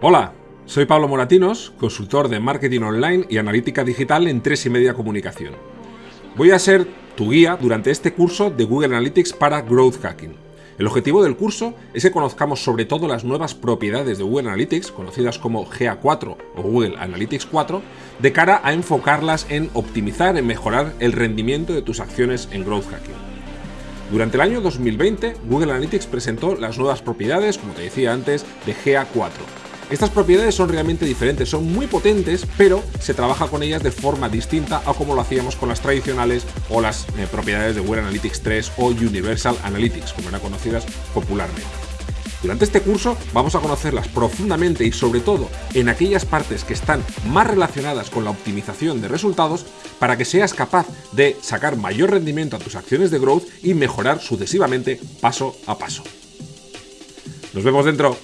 Hola, soy Pablo Moratinos, consultor de marketing online y analítica digital en 3 y media comunicación. Voy a ser tu guía durante este curso de Google Analytics para Growth Hacking. El objetivo del curso es que conozcamos sobre todo las nuevas propiedades de Google Analytics, conocidas como GA4 o Google Analytics 4, de cara a enfocarlas en optimizar, en mejorar el rendimiento de tus acciones en Growth Hacking. Durante el año 2020, Google Analytics presentó las nuevas propiedades, como te decía antes, de GA4, estas propiedades son realmente diferentes, son muy potentes, pero se trabaja con ellas de forma distinta a como lo hacíamos con las tradicionales o las eh, propiedades de Google Analytics 3 o Universal Analytics, como eran conocidas popularmente. Durante este curso vamos a conocerlas profundamente y sobre todo en aquellas partes que están más relacionadas con la optimización de resultados para que seas capaz de sacar mayor rendimiento a tus acciones de growth y mejorar sucesivamente paso a paso. Nos vemos dentro.